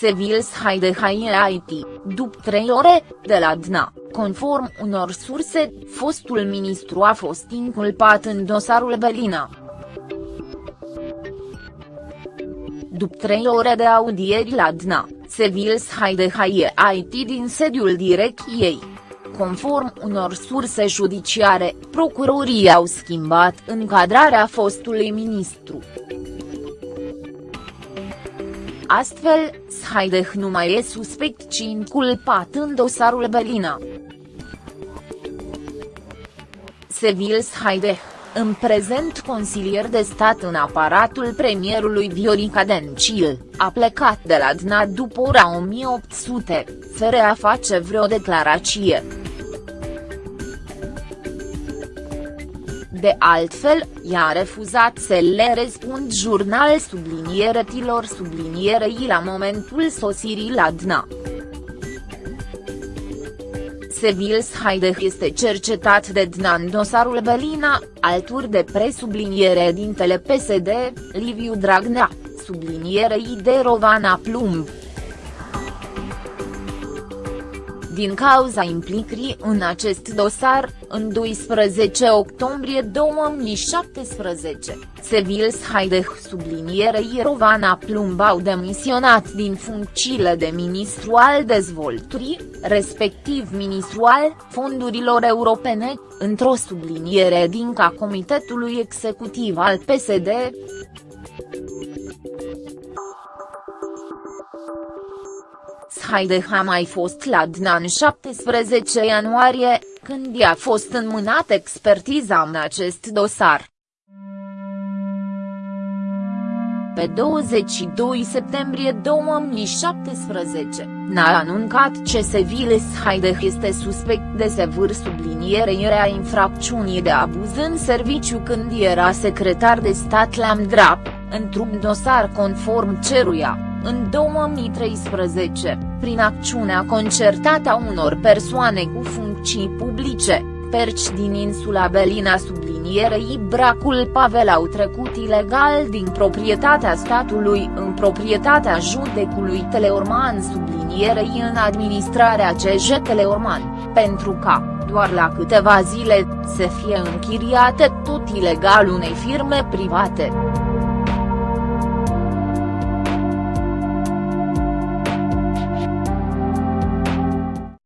Sevils Haidehai IT, după trei ore, de la DNA, conform unor surse, fostul ministru a fost inculpat în dosarul Belina. După trei ore de audieri la DNA, Sevils Haidehai IT din sediul direcției. Conform unor surse judiciare, procurorii au schimbat încadrarea fostului ministru. Astfel, Shaideh nu mai e suspect ci inculpat în dosarul Belina. Sevil Shaideh, în prezent consilier de stat în aparatul premierului Viorica Dencil, a plecat de la DNA după ora 1800, fără a face vreo declarație. De altfel, i-a refuzat să le răspund jurnal tilor sublinierei la momentul sosirii la DNA. Sevils Haideh este cercetat de DNA în dosarul Belina, alături de presubliniere dintele PSD, Liviu Dragnea, sublinierei de Rovana Plumb. Din cauza implicării în acest dosar, în 12 octombrie 2017, Sevils Haideh sublinierei Rovana Plumb au demisionat din funcțiile de ministru al dezvoltării, respectiv ministru al fondurilor europene, într-o subliniere din ca Comitetului Executiv al PSD, Haideh a mai fost la DNA în 17 ianuarie, când i-a fost înmânat expertiza în acest dosar. Pe 22 septembrie 2017, n-a anuncat ce Seviles Haideh este suspect de sevâr sublinierei a infracțiunii de abuz în serviciu când era secretar de stat la MDRAP, într-un dosar conform ceruia în 2013, prin acțiunea concertată a unor persoane cu funcții publice, perci din insula Belina sublinierei Bracul Pavel au trecut ilegal din proprietatea statului în proprietatea judecului Teleorman sublinierei în administrarea CJ Teleorman, pentru ca, doar la câteva zile, să fie închiriate tot ilegal unei firme private.